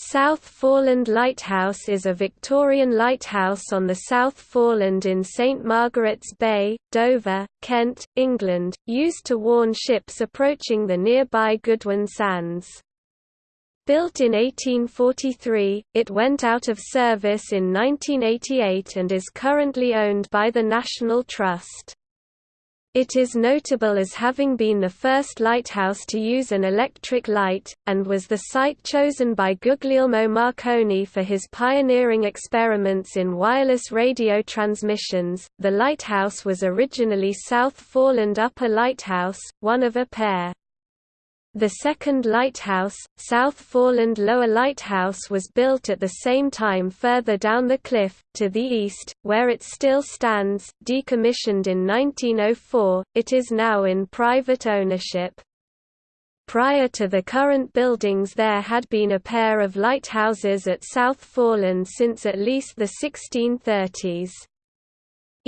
South Foreland Lighthouse is a Victorian lighthouse on the South Foreland in St Margaret's Bay, Dover, Kent, England, used to warn ships approaching the nearby Goodwin Sands. Built in 1843, it went out of service in 1988 and is currently owned by the National Trust. It is notable as having been the first lighthouse to use an electric light, and was the site chosen by Guglielmo Marconi for his pioneering experiments in wireless radio transmissions. The lighthouse was originally South Foreland Upper Lighthouse, one of a pair. The second lighthouse, South Foreland Lower Lighthouse was built at the same time further down the cliff, to the east, where it still stands, decommissioned in 1904, it is now in private ownership. Prior to the current buildings there had been a pair of lighthouses at South Foreland since at least the 1630s.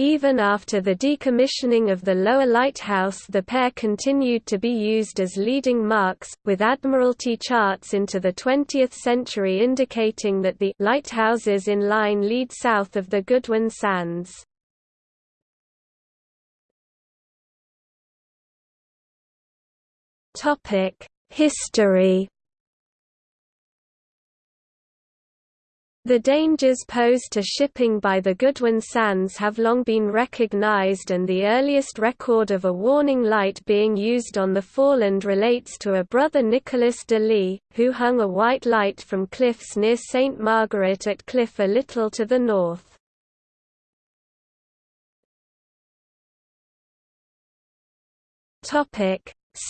Even after the decommissioning of the lower lighthouse the pair continued to be used as leading marks, with Admiralty charts into the 20th century indicating that the lighthouses in line lead south of the Goodwin Sands. History The dangers posed to shipping by the Goodwin Sands have long been recognized and the earliest record of a warning light being used on the Foreland relates to a brother Nicholas de Lee, who hung a white light from cliffs near St. Margaret at Cliff a little to the north.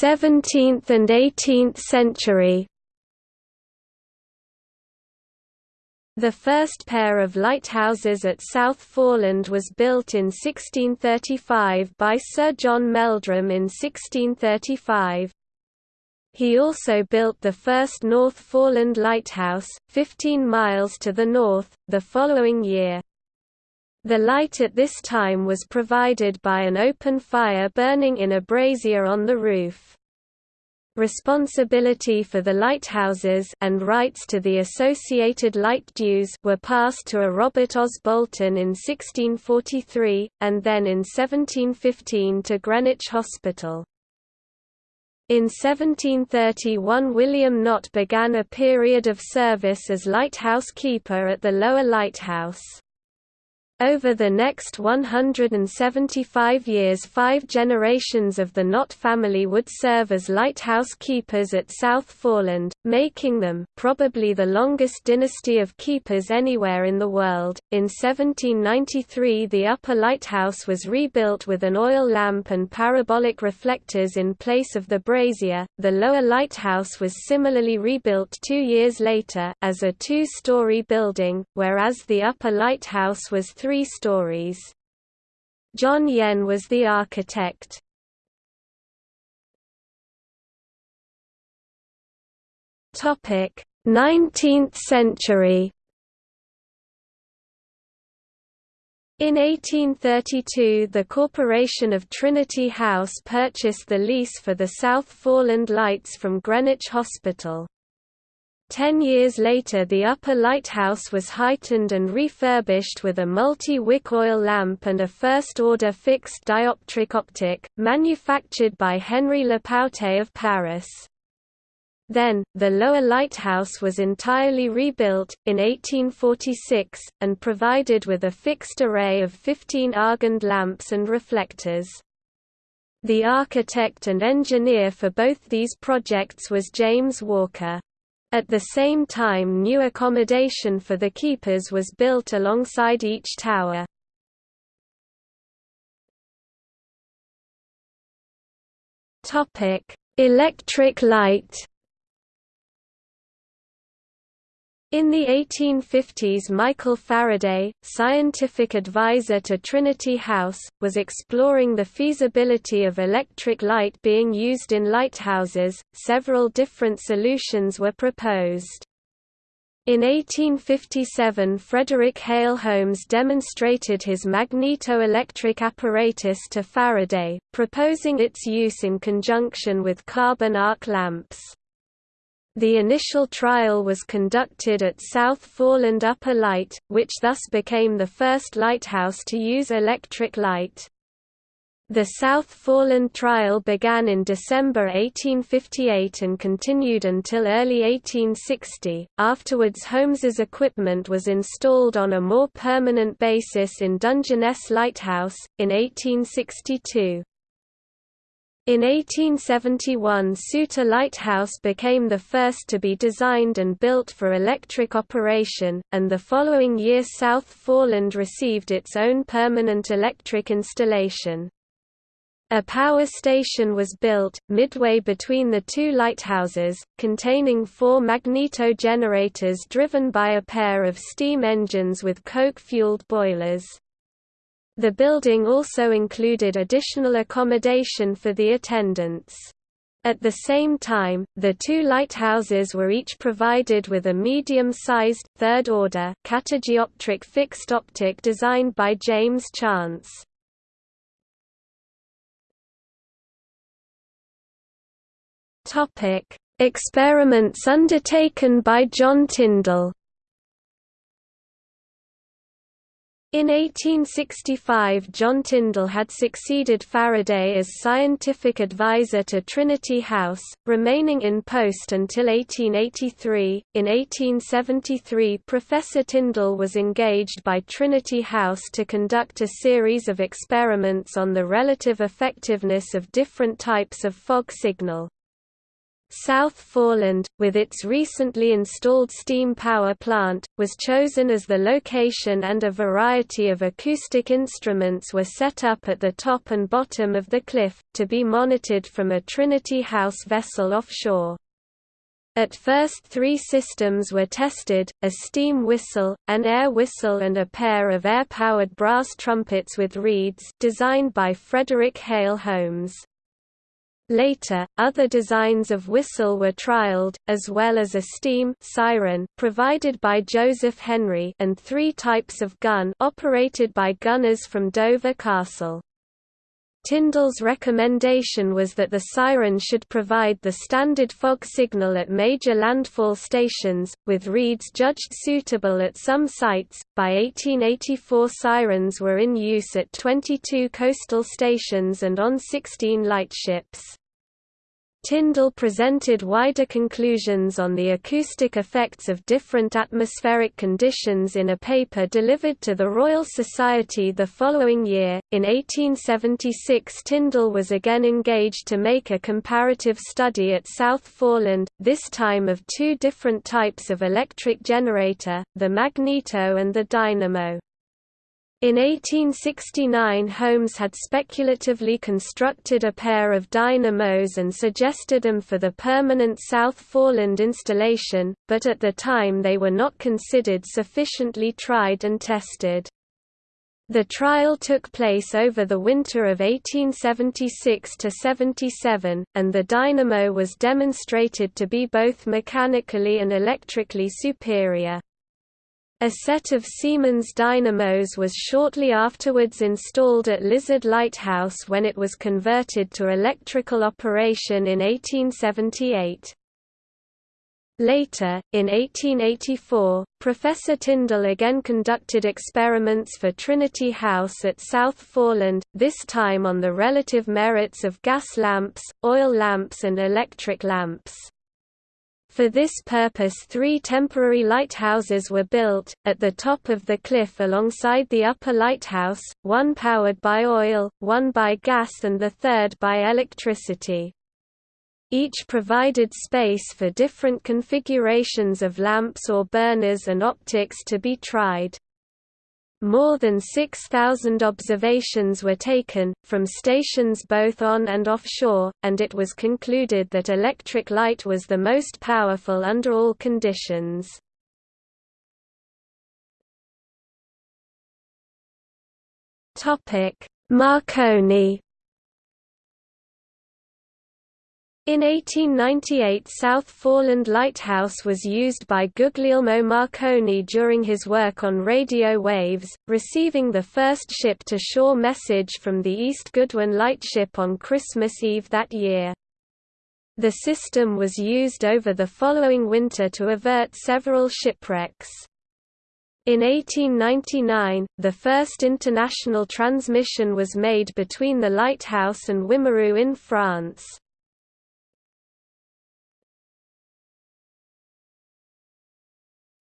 17th and 18th century The first pair of lighthouses at South Foreland was built in 1635 by Sir John Meldrum in 1635. He also built the first North Foreland Lighthouse, 15 miles to the north, the following year. The light at this time was provided by an open fire burning in a brazier on the roof. Responsibility for the lighthouses and rights to the associated light dues were passed to a Robert Osbolston in 1643, and then in 1715 to Greenwich Hospital. In 1731 William Knott began a period of service as lighthouse keeper at the lower lighthouse. Over the next 175 years five generations of the Knott family would serve as lighthouse keepers at South Foreland, making them probably the longest dynasty of keepers anywhere in the world. In 1793 the upper lighthouse was rebuilt with an oil lamp and parabolic reflectors in place of the brazier. The lower lighthouse was similarly rebuilt two years later, as a two-story building, whereas the upper lighthouse was three three stories. John Yenn was the architect. Topic: 19th century. In 1832 the Corporation of Trinity House purchased the lease for the South Foreland Lights from Greenwich Hospital. Ten years later the upper lighthouse was heightened and refurbished with a multi-wick oil lamp and a first-order fixed dioptric optic, manufactured by Henri Lepaute of Paris. Then, the lower lighthouse was entirely rebuilt, in 1846, and provided with a fixed array of 15 Argand lamps and reflectors. The architect and engineer for both these projects was James Walker. At the same time new accommodation for the keepers was built alongside each tower. Electric light In the 1850s Michael Faraday, scientific advisor to Trinity House, was exploring the feasibility of electric light being used in lighthouses. Several different solutions were proposed. In 1857 Frederick Hale Holmes demonstrated his magneto-electric apparatus to Faraday, proposing its use in conjunction with carbon arc lamps. The initial trial was conducted at South Foreland Upper Light, which thus became the first lighthouse to use electric light. The South Foreland trial began in December 1858 and continued until early 1860. Afterwards, Holmes's equipment was installed on a more permanent basis in Dungeness Lighthouse, in 1862. In 1871 Souter Lighthouse became the first to be designed and built for electric operation, and the following year South Foreland received its own permanent electric installation. A power station was built, midway between the two lighthouses, containing four magneto generators driven by a pair of steam engines with coke-fueled boilers. The building also included additional accommodation for the attendants. At the same time, the two lighthouses were each provided with a medium-sized, third-order, catadioptric fixed optic designed by James Chance. Experiments undertaken by John Tyndall. In 1865 John Tyndall had succeeded Faraday as scientific advisor to Trinity House, remaining in post until 1883. In 1873 Professor Tyndall was engaged by Trinity House to conduct a series of experiments on the relative effectiveness of different types of fog signal. South Foreland, with its recently installed steam power plant, was chosen as the location and a variety of acoustic instruments were set up at the top and bottom of the cliff, to be monitored from a Trinity House vessel offshore. At first three systems were tested, a steam whistle, an air whistle and a pair of air-powered brass trumpets with reeds designed by Frederick Hale Holmes. Later, other designs of whistle were trialed, as well as a steam siren provided by Joseph Henry and three types of gun operated by gunners from Dover Castle. Tyndall's recommendation was that the siren should provide the standard fog signal at major landfall stations, with reeds judged suitable at some sites. By 1884, sirens were in use at 22 coastal stations and on 16 lightships. Tyndall presented wider conclusions on the acoustic effects of different atmospheric conditions in a paper delivered to the Royal Society the following year. In 1876, Tyndall was again engaged to make a comparative study at South Foreland, this time of two different types of electric generator, the magneto and the dynamo. In 1869 Holmes had speculatively constructed a pair of dynamos and suggested them for the permanent South Foreland installation, but at the time they were not considered sufficiently tried and tested. The trial took place over the winter of 1876–77, and the dynamo was demonstrated to be both mechanically and electrically superior. A set of Siemens dynamos was shortly afterwards installed at Lizard Lighthouse when it was converted to electrical operation in 1878. Later, in 1884, Professor Tyndall again conducted experiments for Trinity House at South Foreland, this time on the relative merits of gas lamps, oil lamps and electric lamps. For this purpose three temporary lighthouses were built, at the top of the cliff alongside the upper lighthouse, one powered by oil, one by gas and the third by electricity. Each provided space for different configurations of lamps or burners and optics to be tried. More than 6,000 observations were taken, from stations both on and offshore, and it was concluded that electric light was the most powerful under all conditions. Marconi In 1898 South Foreland Lighthouse was used by Guglielmo Marconi during his work on radio waves, receiving the first ship-to-shore message from the East Goodwin lightship on Christmas Eve that year. The system was used over the following winter to avert several shipwrecks. In 1899, the first international transmission was made between the lighthouse and Wimereux in France.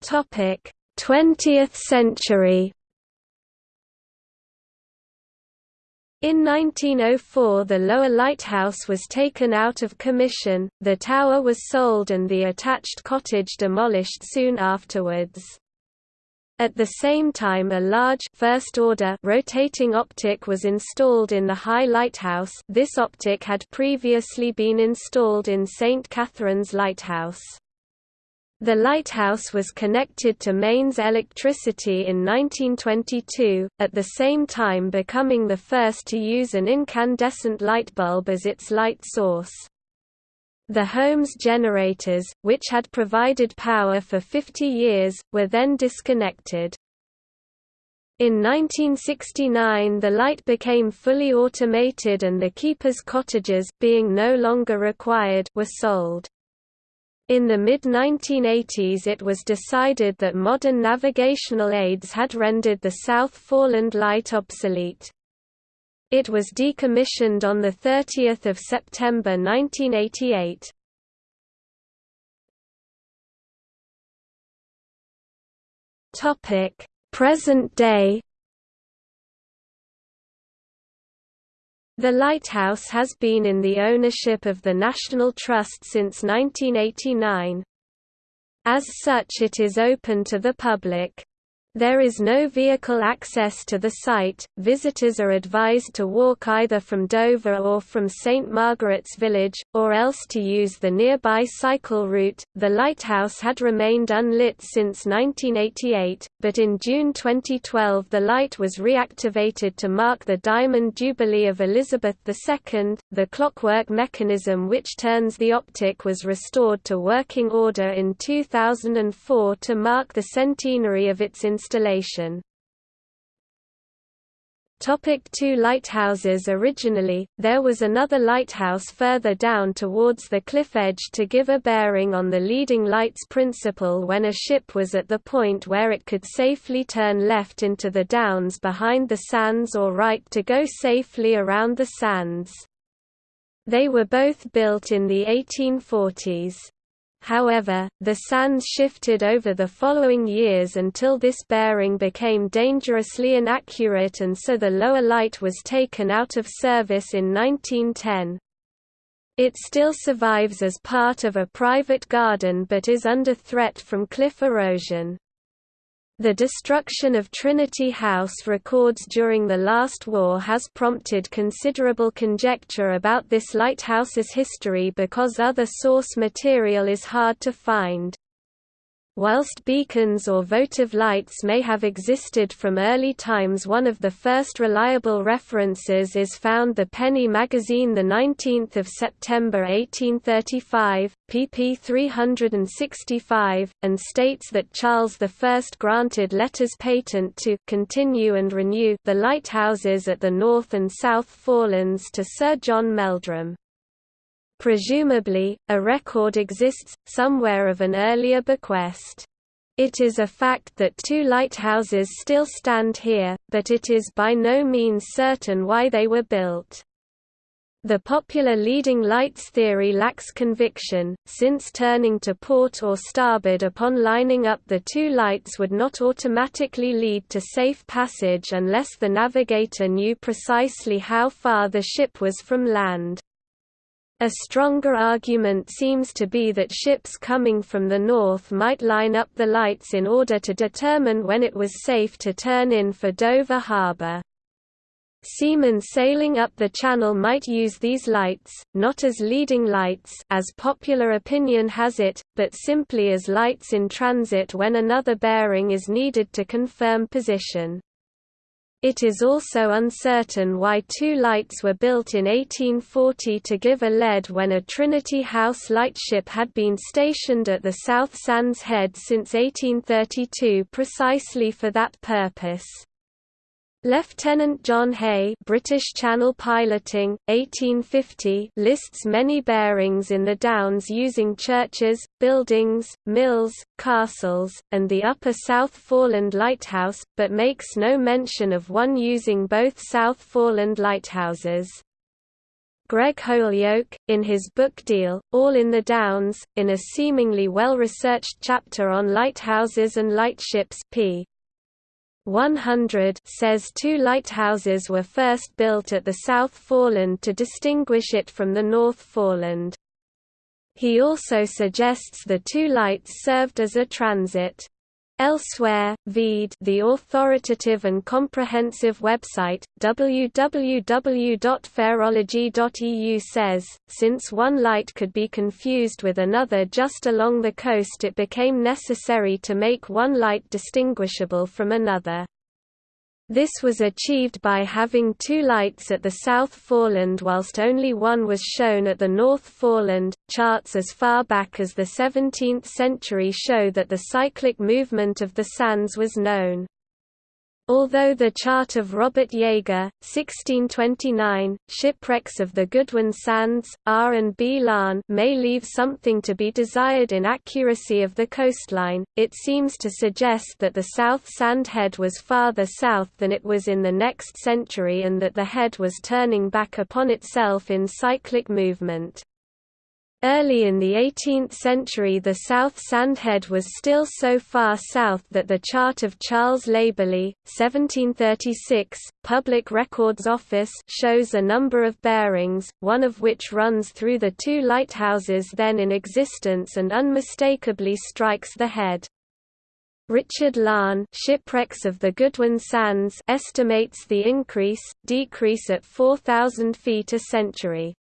Topic: 20th century. In 1904 the lower lighthouse was taken out of commission, the tower was sold and the attached cottage demolished soon afterwards. At the same time a large first order rotating optic was installed in the high lighthouse this optic had previously been installed in St. Catherine's Lighthouse. The lighthouse was connected to mains electricity in 1922, at the same time becoming the first to use an incandescent light bulb as its light source. The home's generators, which had provided power for 50 years, were then disconnected. In 1969 the light became fully automated and the keepers' cottages, being no longer required, were sold. In the mid-1980s it was decided that modern navigational aids had rendered the South Foreland light obsolete. It was decommissioned on 30 September 1988. Present day The lighthouse has been in the ownership of the National Trust since 1989. As such it is open to the public. There is no vehicle access to the site. Visitors are advised to walk either from Dover or from St Margaret's Village, or else to use the nearby cycle route. The lighthouse had remained unlit since 1988, but in June 2012 the light was reactivated to mark the Diamond Jubilee of Elizabeth II. The clockwork mechanism which turns the optic was restored to working order in 2004 to mark the centenary of its installation. Topic two lighthouses Originally, there was another lighthouse further down towards the cliff edge to give a bearing on the leading lights principle when a ship was at the point where it could safely turn left into the downs behind the sands or right to go safely around the sands. They were both built in the 1840s. However, the sands shifted over the following years until this bearing became dangerously inaccurate and so the lower light was taken out of service in 1910. It still survives as part of a private garden but is under threat from cliff erosion. The destruction of Trinity House records during the last war has prompted considerable conjecture about this lighthouse's history because other source material is hard to find. Whilst beacons or votive lights may have existed from early times one of the first reliable references is found the Penny magazine 19 September 1835, pp 365, and states that Charles I granted letters patent to continue and renew the lighthouses at the North and South Forelands to Sir John Meldrum. Presumably, a record exists, somewhere of an earlier bequest. It is a fact that two lighthouses still stand here, but it is by no means certain why they were built. The popular leading lights theory lacks conviction, since turning to port or starboard upon lining up the two lights would not automatically lead to safe passage unless the navigator knew precisely how far the ship was from land. A stronger argument seems to be that ships coming from the north might line up the lights in order to determine when it was safe to turn in for Dover Harbour. Seamen sailing up the channel might use these lights, not as leading lights as popular opinion has it, but simply as lights in transit when another bearing is needed to confirm position. It is also uncertain why two lights were built in 1840 to give a lead when a Trinity House lightship had been stationed at the South Sands Head since 1832 precisely for that purpose. Lieutenant John Hay British Channel Piloting, 1850 lists many bearings in the Downs using churches, buildings, mills, castles, and the Upper South Foreland Lighthouse, but makes no mention of one using both South Foreland lighthouses. Greg Holyoake, in his book Deal, All in the Downs, in a seemingly well-researched chapter on lighthouses and lightships p. 100 says two lighthouses were first built at the South Foreland to distinguish it from the North Foreland. He also suggests the two lights served as a transit Elsewhere, VEED the authoritative and comprehensive website, www.pharology.eu says, since one light could be confused with another just along the coast it became necessary to make one light distinguishable from another. This was achieved by having two lights at the South Foreland whilst only one was shown at the North Foreland. Charts as far back as the 17th century show that the cyclic movement of the sands was known. Although the chart of Robert Yeager, 1629, Shipwrecks of the Goodwin Sands, R and B Larn may leave something to be desired in accuracy of the coastline, it seems to suggest that the South Sand Head was farther south than it was in the next century and that the head was turning back upon itself in cyclic movement. Early in the 18th century the South Sandhead was still so far south that the chart of Charles Labelye, 1736, Public Records Office shows a number of bearings, one of which runs through the two lighthouses then in existence and unmistakably strikes the head. Richard Larn Shipwrecks of the Goodwin Sands estimates the increase, decrease at 4,000 feet a century.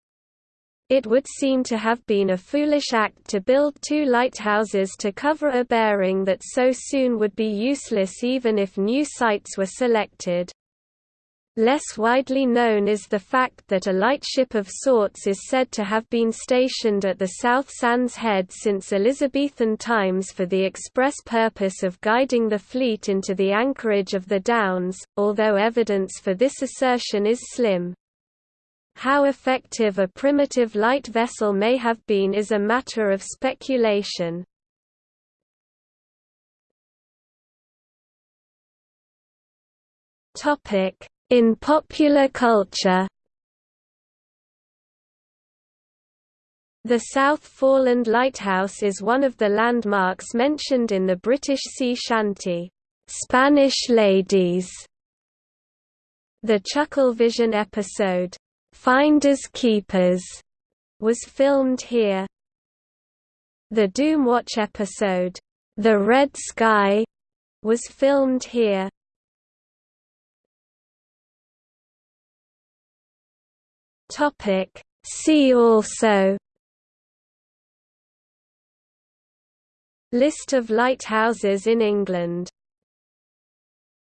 It would seem to have been a foolish act to build two lighthouses to cover a bearing that so soon would be useless even if new sites were selected. Less widely known is the fact that a lightship of sorts is said to have been stationed at the South Sands Head since Elizabethan times for the express purpose of guiding the fleet into the anchorage of the Downs, although evidence for this assertion is slim. How effective a primitive light vessel may have been is a matter of speculation. In popular culture The South Foreland Lighthouse is one of the landmarks mentioned in the British sea shanty, "'Spanish Ladies' The Chucklevision episode, Finders Keepers was filmed here. The Doomwatch episode, The Red Sky, was filmed here. Topic See also List of lighthouses in England